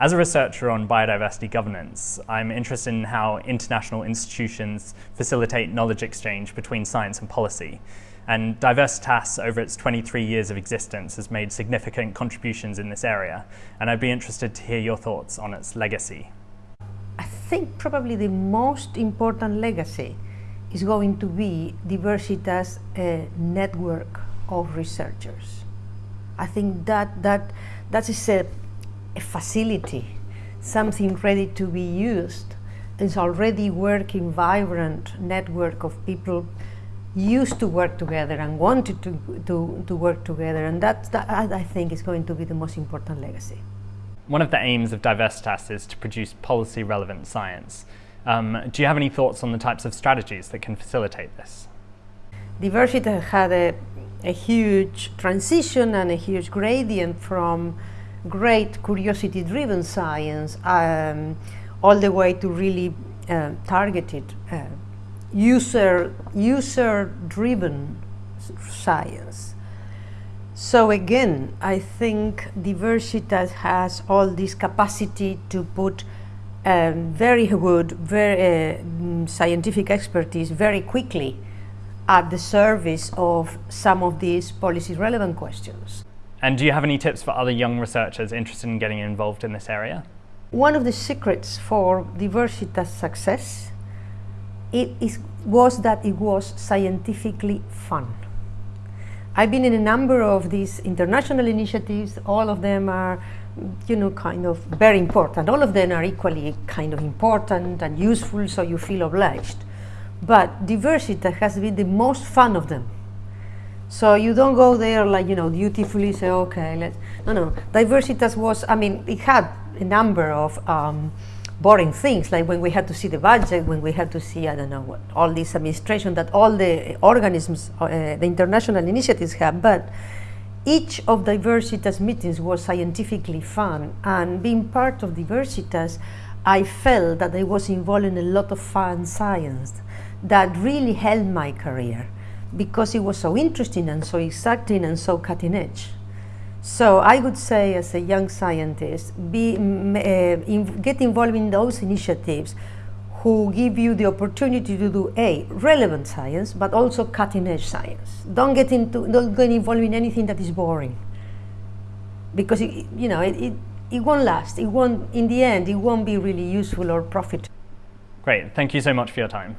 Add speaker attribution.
Speaker 1: As a researcher on biodiversity governance, I'm interested in how international institutions facilitate knowledge exchange between science and policy. And Diversitas, over its 23 years of existence, has made significant contributions in this area. And I'd be interested to hear your thoughts on its legacy.
Speaker 2: I think probably the most important legacy is going to be Diversitas' uh, network of researchers. I think that that that is a a facility, something ready to be used. It's already working vibrant network of people used to work together and wanted to, to, to work together and that, that I think is going to be the most important legacy.
Speaker 1: One of the aims of Diversitas is to produce policy relevant science. Um, do you have any thoughts on the types of strategies that can facilitate this?
Speaker 2: Diversitas had a, a huge transition and a huge gradient from great curiosity-driven science um, all the way to really uh, targeted uh, user user-driven science. So again, I think Diversitas has all this capacity to put um, very good, very uh, scientific expertise very quickly at the service of some of these policy relevant questions.
Speaker 1: And do you have any tips for other young researchers interested in getting involved in this area?
Speaker 2: One of the secrets for Diversitas success it is, was that it was scientifically fun. I've been in a number of these international initiatives, all of them are you know, kind of very important. All of them are equally kind of important and useful, so you feel obliged. But Diversitas has been the most fun of them. So you don't go there like, you know, dutifully say, okay, let's, no, no. Diversitas was, I mean, it had a number of um, boring things, like when we had to see the budget, when we had to see, I don't know, what, all this administration that all the organisms, uh, the international initiatives have, but each of Diversitas meetings was scientifically fun, and being part of Diversitas, I felt that I was involved in a lot of fun science that really helped my career because it was so interesting and so exciting and so cutting edge. So I would say as a young scientist, be, uh, in, get involved in those initiatives who give you the opportunity to do A, relevant science, but also cutting edge science. Don't get, into, don't get involved in anything that is boring. Because, it, you know, it, it, it won't last. It won't, in the end, it won't be really useful or profitable.
Speaker 1: Great. Thank you so much for your time.